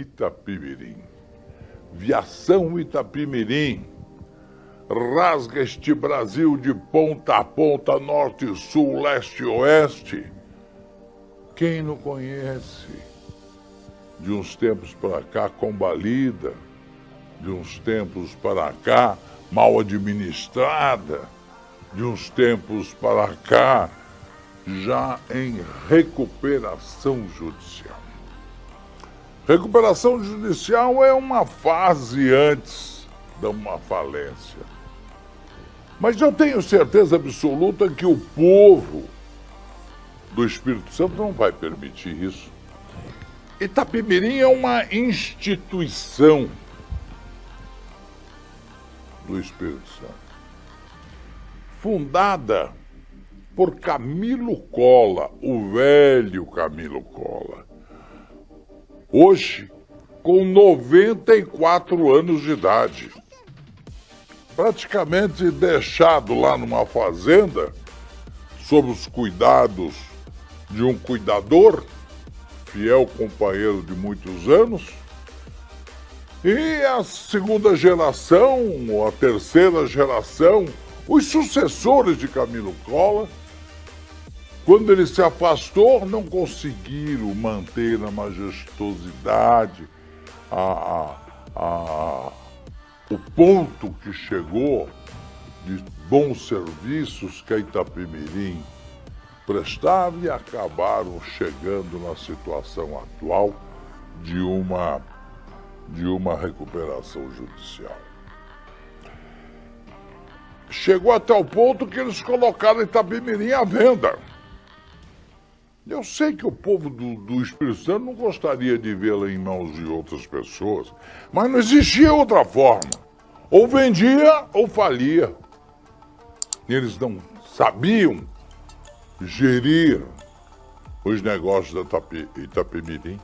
Itapimirim. Viação Itapimirim rasga este Brasil de ponta a ponta, norte, sul, leste e oeste. Quem não conhece? De uns tempos para cá, combalida, de uns tempos para cá, mal administrada, de uns tempos para cá, já em recuperação judicial. Recuperação judicial é uma fase antes de uma falência. Mas eu tenho certeza absoluta que o povo do Espírito Santo não vai permitir isso. Itapemirim é uma instituição do Espírito Santo, fundada por Camilo Cola, o velho Camilo Cola. Hoje, com 94 anos de idade praticamente deixado lá numa fazenda, sob os cuidados de um cuidador, fiel companheiro de muitos anos. E a segunda geração, a terceira geração, os sucessores de Camilo Cola, quando ele se afastou, não conseguiram manter a majestosidade, a, a, a o ponto que chegou de bons serviços que a Itapemirim prestava e acabaram chegando na situação atual de uma, de uma recuperação judicial. Chegou até o ponto que eles colocaram Itapemirim à venda. Eu sei que o povo do, do Espírito Santo não gostaria de vê-la em mãos de outras pessoas, mas não existia outra forma. Ou vendia ou falia. Eles não sabiam gerir os negócios da Itapemirim.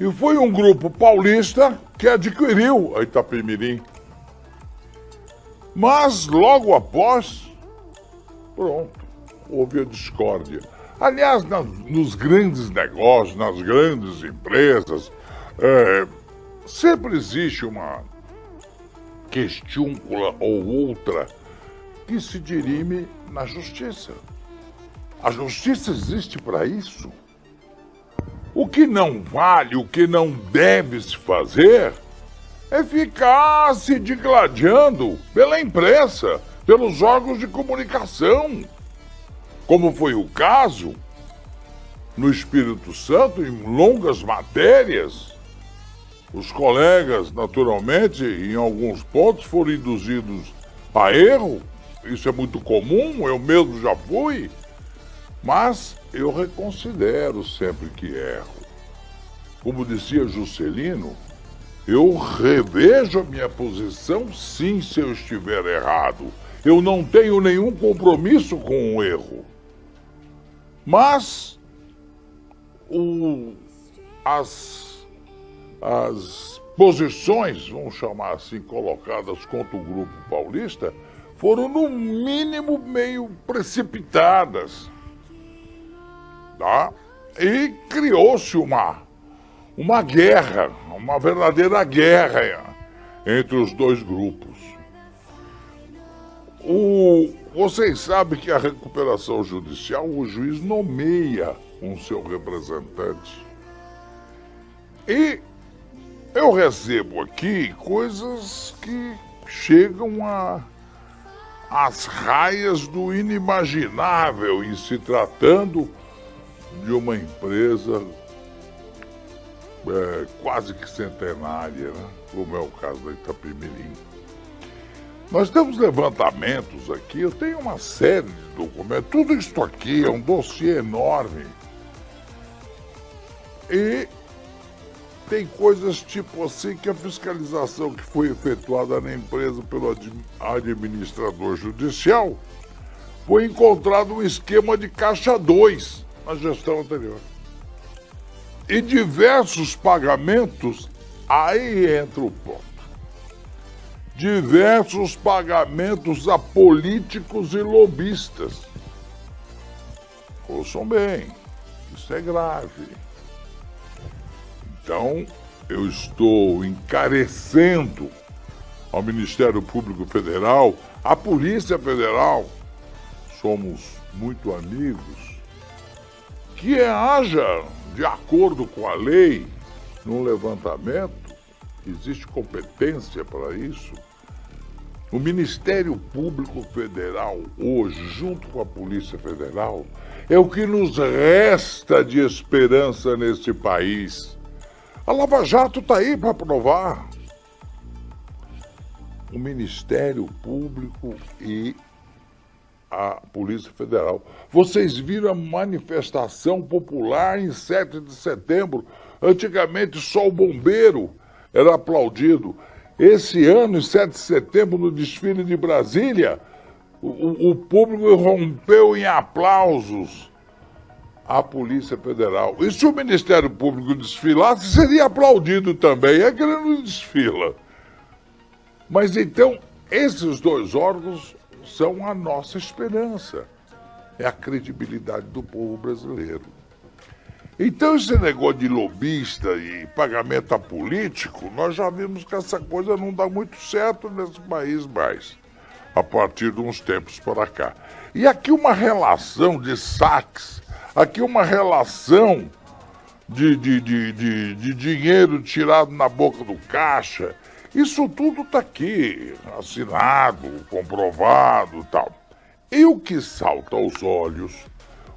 E foi um grupo paulista que adquiriu a Itapemirim. Mas logo após, pronto, houve a discórdia. Aliás, nas, nos grandes negócios, nas grandes empresas, é, sempre existe uma questiúncula ou outra que se dirime na justiça. A justiça existe para isso. O que não vale, o que não deve se fazer é ficar se digladiando pela imprensa, pelos órgãos de comunicação, como foi o caso no Espírito Santo, em longas matérias, os colegas, naturalmente, em alguns pontos foram induzidos a erro. Isso é muito comum, eu mesmo já fui. Mas eu reconsidero sempre que erro. Como dizia Juscelino, eu revejo a minha posição sim se eu estiver errado. Eu não tenho nenhum compromisso com o erro. Mas o, as as posições, vamos chamar assim, colocadas contra o grupo paulista, foram no mínimo meio precipitadas. Tá? E criou-se uma, uma guerra, uma verdadeira guerra entre os dois grupos. O, vocês sabem que a recuperação judicial, o juiz nomeia um seu representante. E eu recebo aqui coisas que chegam a as raias do inimaginável em se tratando de uma empresa é, quase que centenária, né? como é o caso da Itapemirim. Nós temos levantamentos aqui, eu tenho uma série de documentos, tudo isso aqui é um dossiê enorme. E tem coisas tipo assim que a fiscalização que foi efetuada na empresa pelo administrador judicial foi encontrado um esquema de caixa 2 na gestão anterior. E diversos pagamentos, aí entra o ponto. Diversos pagamentos a políticos e lobistas. Ouçam bem, isso é grave. Então, eu estou encarecendo ao Ministério Público Federal, à Polícia Federal, somos muito amigos, que haja, de acordo com a lei, no levantamento, existe competência para isso. O Ministério Público Federal, hoje, junto com a Polícia Federal, é o que nos resta de esperança neste país. A Lava Jato está aí para provar. O Ministério Público e a Polícia Federal. Vocês viram a manifestação popular em 7 de setembro. Antigamente só o bombeiro era aplaudido. Esse ano, em 7 de setembro, no desfile de Brasília, o, o público rompeu em aplausos à Polícia Federal. E se o Ministério Público desfilasse, seria aplaudido também. É que ele não desfila. Mas então, esses dois órgãos são a nossa esperança. É a credibilidade do povo brasileiro. Então, esse negócio de lobista e pagamento a político, nós já vimos que essa coisa não dá muito certo nesse país mais, a partir de uns tempos para cá. E aqui uma relação de saques, aqui uma relação de, de, de, de, de dinheiro tirado na boca do caixa, isso tudo está aqui, assinado, comprovado tal. E o que salta aos olhos,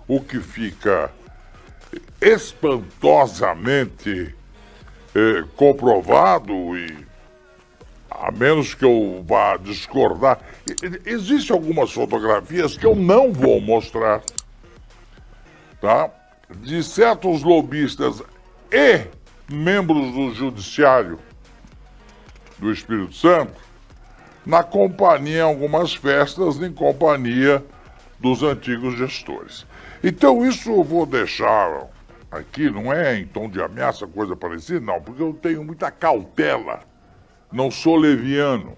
o que fica espantosamente eh, comprovado e a menos que eu vá discordar, existem algumas fotografias que eu não vou mostrar, tá? De certos lobistas e membros do judiciário do Espírito Santo, na companhia, em algumas festas, em companhia dos antigos gestores. Então, isso eu vou deixar aqui, não é em tom de ameaça, coisa parecida, não, porque eu tenho muita cautela, não sou leviano.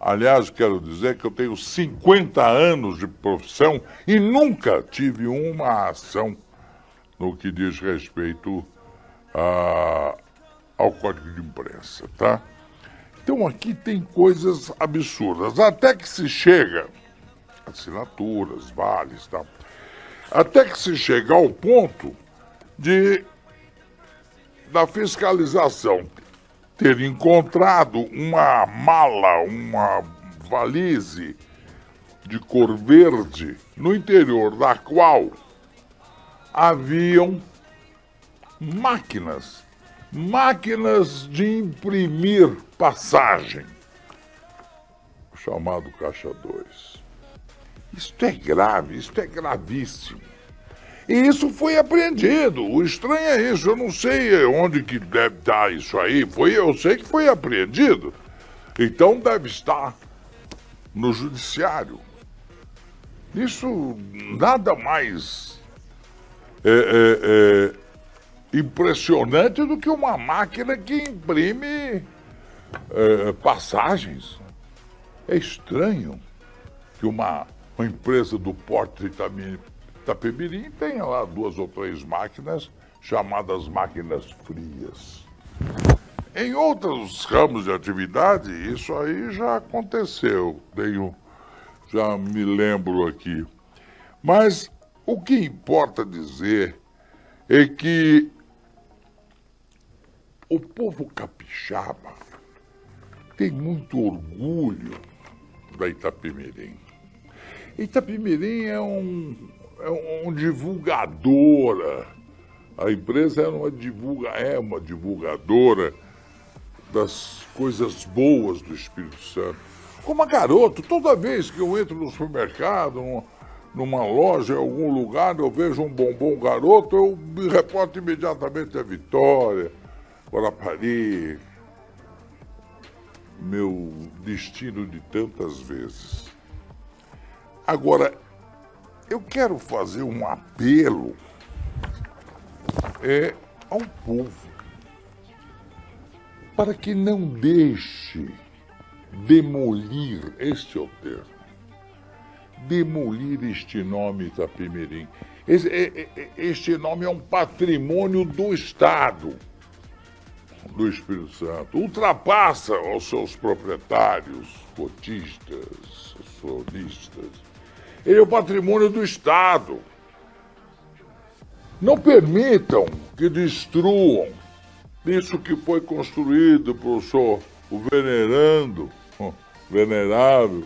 Aliás, quero dizer que eu tenho 50 anos de profissão e nunca tive uma ação no que diz respeito a, ao Código de Imprensa, tá? Então aqui tem coisas absurdas, até que se chega, assinaturas, vales, tal, até que se chega ao ponto de da fiscalização ter encontrado uma mala, uma valise de cor verde, no interior da qual haviam máquinas máquinas de imprimir passagem, chamado Caixa 2. Isto é grave, isto é gravíssimo. E isso foi apreendido. O estranho é isso. Eu não sei onde que deve estar isso aí. Foi, eu sei que foi apreendido. Então deve estar no judiciário. Isso nada mais é, é, é, impressionante do que uma máquina que imprime é, passagens. É estranho que uma, uma empresa do porte de Itapemirim tenha lá duas ou três máquinas chamadas máquinas frias. Em outros ramos de atividade, isso aí já aconteceu, tenho, já me lembro aqui. Mas o que importa dizer é que o povo capixaba tem muito orgulho da Itapemirim. Itapemirim é um, é um divulgadora. A empresa é uma, divulga, é uma divulgadora das coisas boas do Espírito Santo. Como a garoto, toda vez que eu entro no supermercado, numa loja, em algum lugar, eu vejo um bombom garoto, eu me reporto imediatamente a Vitória, Guarapari, meu destino de tantas vezes. Agora, eu quero fazer um apelo é, ao povo para que não deixe demolir este é termo, demolir este nome Itapemirim. Este, este nome é um patrimônio do Estado do Espírito Santo, ultrapassa os seus proprietários, cotistas, acionistas. Ele é o patrimônio do Estado. Não permitam que destruam isso que foi construído senhor, o venerando, venerável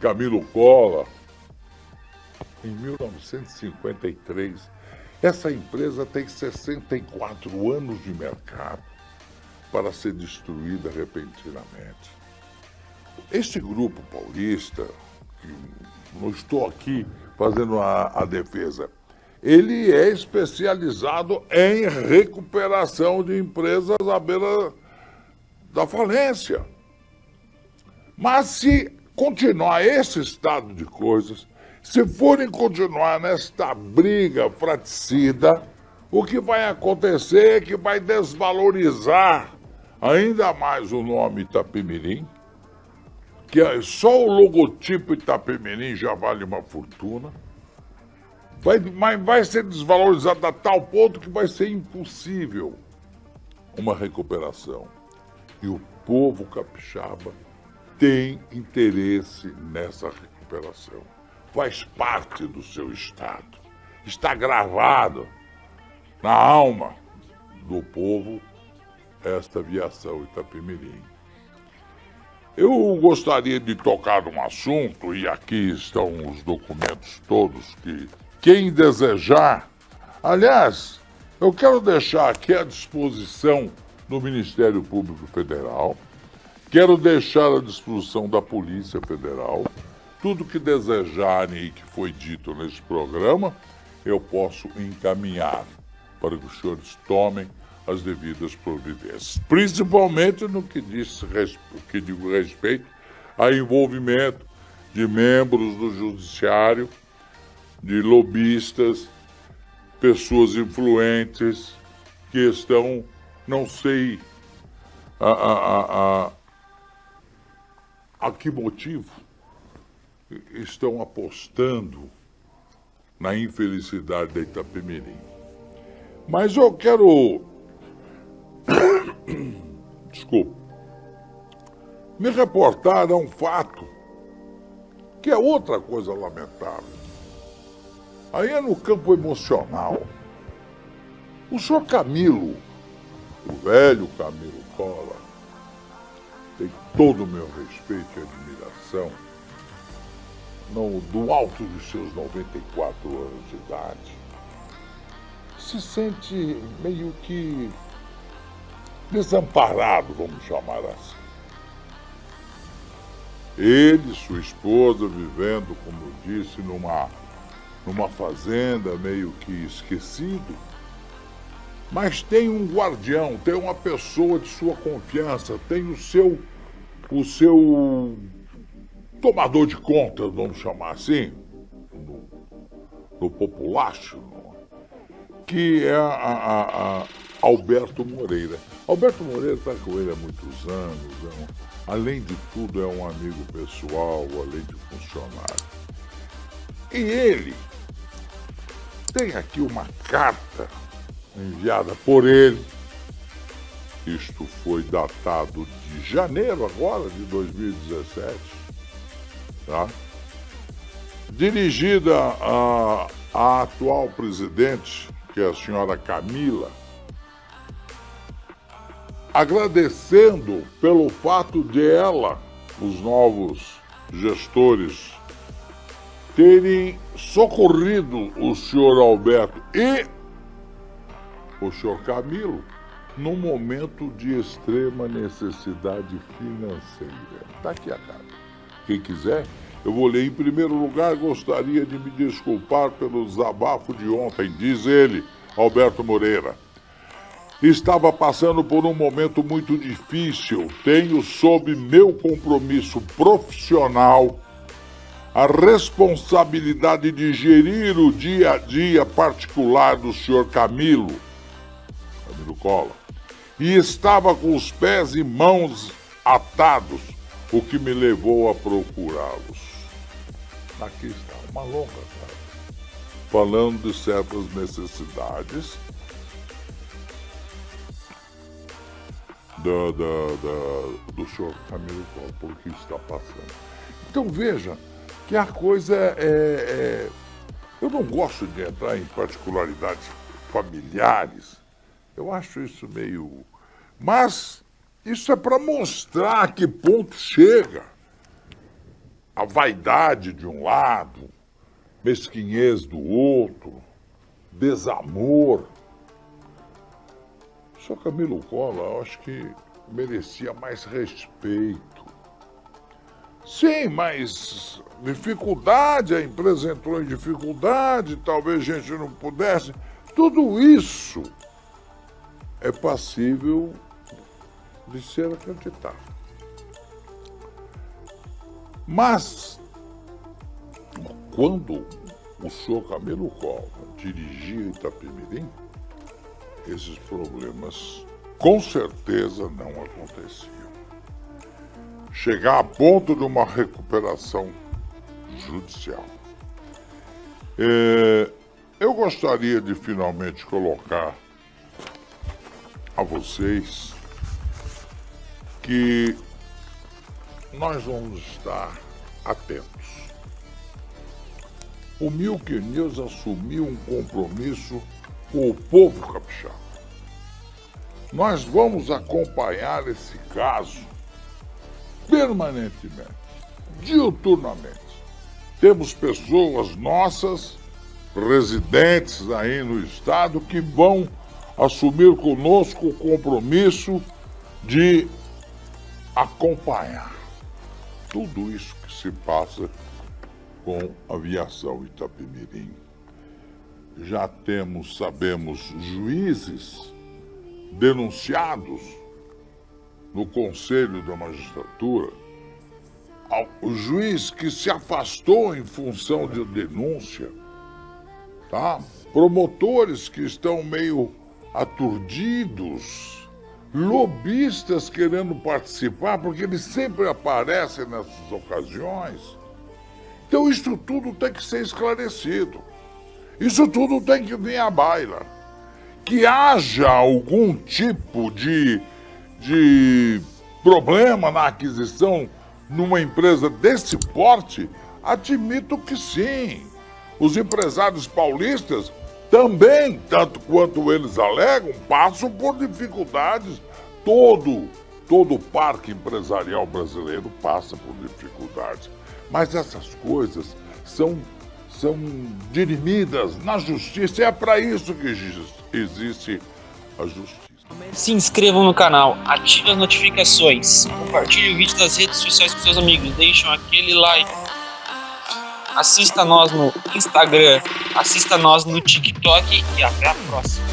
Camilo Cola, em 1953. Essa empresa tem 64 anos de mercado para ser destruída repentinamente. Este grupo paulista, que não estou aqui fazendo a, a defesa, ele é especializado em recuperação de empresas à beira da falência. Mas se continuar esse estado de coisas, se forem continuar nesta briga fraticida, o que vai acontecer é que vai desvalorizar ainda mais o nome Itapemirim, que é só o logotipo Itapemirim já vale uma fortuna vai, mas vai ser desvalorizado a tal ponto que vai ser impossível uma recuperação. E o povo capixaba tem interesse nessa recuperação. Faz parte do seu Estado. Está gravado na alma do povo esta aviação Itapemirim. Eu gostaria de tocar num assunto, e aqui estão os documentos todos que quem desejar. Aliás, eu quero deixar aqui à disposição do Ministério Público Federal, quero deixar à disposição da Polícia Federal, tudo que desejarem e que foi dito nesse programa, eu posso encaminhar para que os senhores tomem as devidas providências, principalmente no que diz que digo respeito a envolvimento de membros do judiciário de lobistas, pessoas influentes que estão, não sei a, a, a, a que motivo, estão apostando na infelicidade da Itapemirim. Mas eu quero. Desculpa. Me reportar a um fato que é outra coisa lamentável. Aí é no campo emocional. O senhor Camilo, o velho Camilo Cola, tem todo o meu respeito e admiração, no, do alto dos seus 94 anos de idade, se sente meio que desamparado, vamos chamar assim. Ele, sua esposa, vivendo, como eu disse, numa numa fazenda meio que esquecido, mas tem um guardião, tem uma pessoa de sua confiança, tem o seu o seu tomador de contas, vamos chamar assim, no, no populacho, que é a, a, a Alberto Moreira. Alberto Moreira está com ele há muitos anos, é um, além de tudo é um amigo pessoal, além de funcionário. E ele tem aqui uma carta enviada por ele. Isto foi datado de janeiro agora, de 2017. Tá? Dirigida à, atual presidente, que é a senhora Camila, agradecendo pelo fato de ela, os novos gestores terem socorrido o senhor Alberto e o senhor Camilo num momento de extrema necessidade financeira. Está aqui a carta. Quem quiser, eu vou ler. Em primeiro lugar, gostaria de me desculpar pelo desabafo de ontem, diz ele, Alberto Moreira. Estava passando por um momento muito difícil. Tenho, sob meu compromisso profissional, a responsabilidade de gerir o dia a dia particular do senhor Camilo, Camilo Cola, e estava com os pés e mãos atados, o que me levou a procurá-los. Aqui está uma longa carta, falando de certas necessidades da, da, da, do senhor Camilo Collor, por que está passando. Então veja que a coisa é, é, Eu não gosto de entrar em particularidades familiares. Eu acho isso meio. Mas isso é para mostrar a que ponto chega a vaidade de um lado, mesquinhez do outro, desamor. Só Camilo Collor, eu acho que merecia mais respeito. Sim, mas dificuldade, a empresa entrou em dificuldade, talvez a gente não pudesse. Tudo isso é passível de ser acreditado. Mas, quando o senhor Camilo Collor dirigia Itapemirim, esses problemas com certeza não aconteciam. Chegar a ponto de uma recuperação judicial. É, eu gostaria de finalmente colocar a vocês que nós vamos estar atentos. O Milk News assumiu um compromisso com o povo capixaba. Nós vamos acompanhar esse caso permanentemente, diuturnamente. Temos pessoas nossas, residentes aí no estado, que vão assumir conosco o compromisso de acompanhar tudo isso que se passa com a aviação Itapemirim. Já temos, sabemos, juízes denunciados no Conselho da Magistratura. O juiz que se afastou em função de denúncia, tá? Promotores que estão meio aturdidos, lobistas querendo participar, porque eles sempre aparecem nessas ocasiões. Então isso tudo tem que ser esclarecido. Isso tudo tem que vir à baila. Que haja algum tipo de, de problema na aquisição numa empresa desse porte, admito que sim. Os empresários paulistas também, tanto quanto eles alegam, passam por dificuldades. Todo, todo parque empresarial brasileiro passa por dificuldades. Mas essas coisas são, são dirimidas na justiça. É para isso que existe a justiça. Se inscrevam no canal, ative as notificações, compartilhe o vídeo nas redes sociais com seus amigos, deixem aquele like. Assista nós no Instagram, assista nós no TikTok e até a próxima.